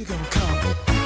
you gonna come?